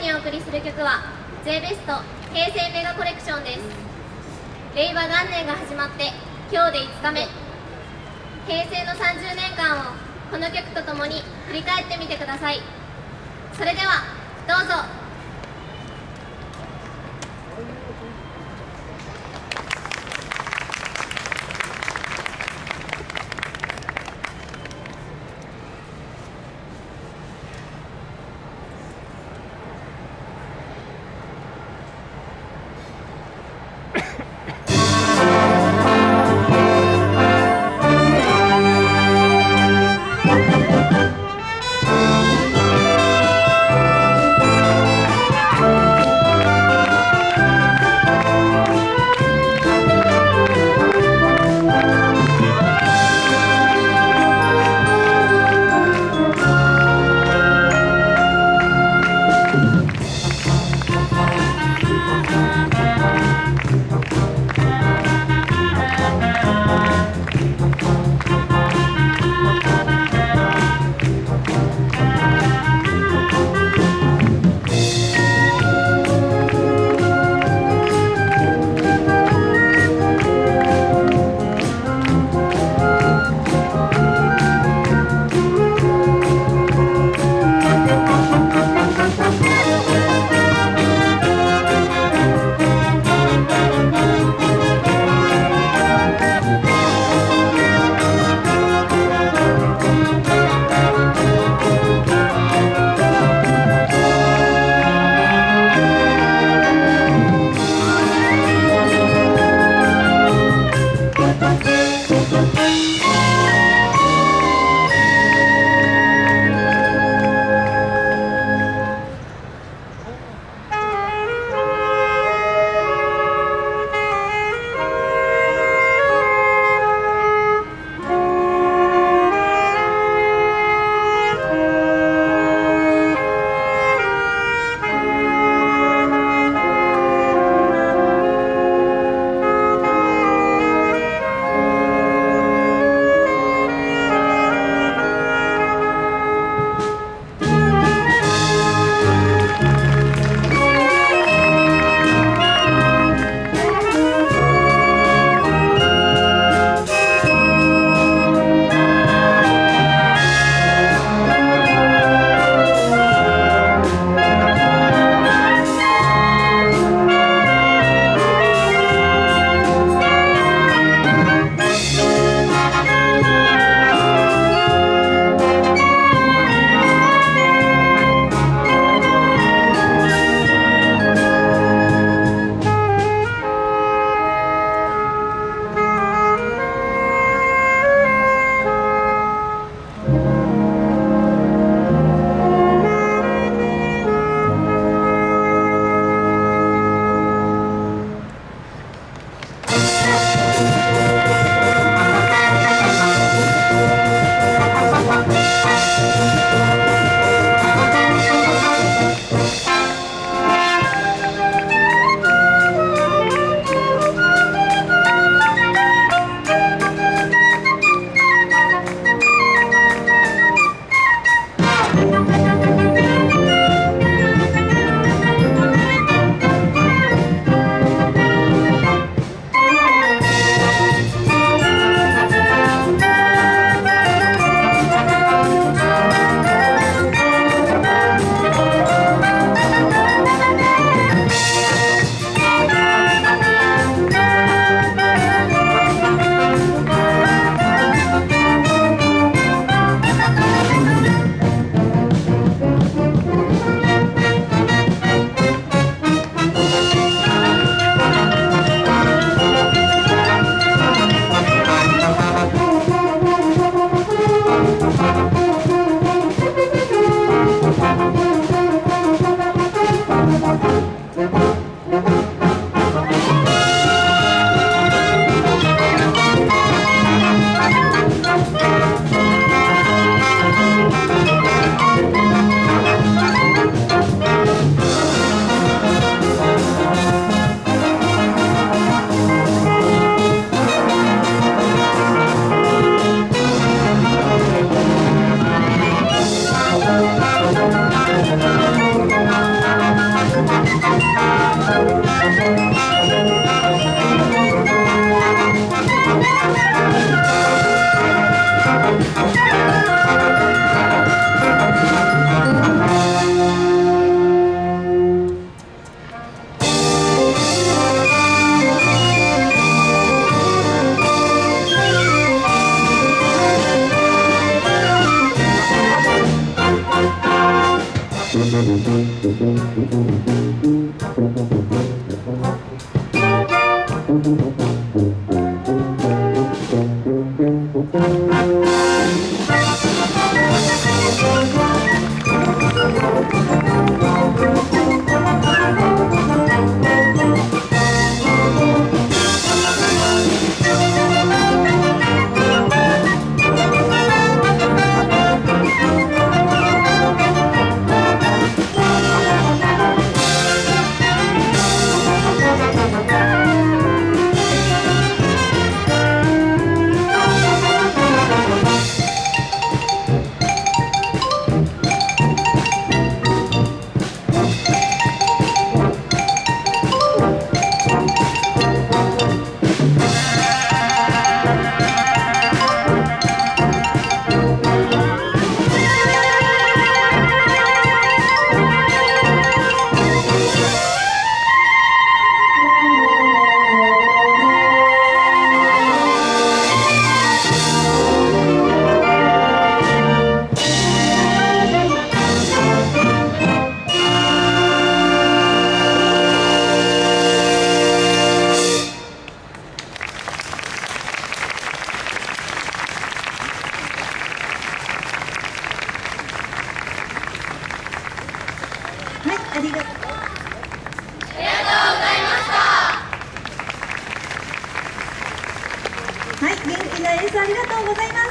にお送りする曲は J ベスト平成メガコレクションです。令和元年が始まって今日で5日目。平成の30年間をこの曲とともに振り返ってみてください。それではどうぞ「ありがとうございました。はい、元気な演奏ありがとうございます。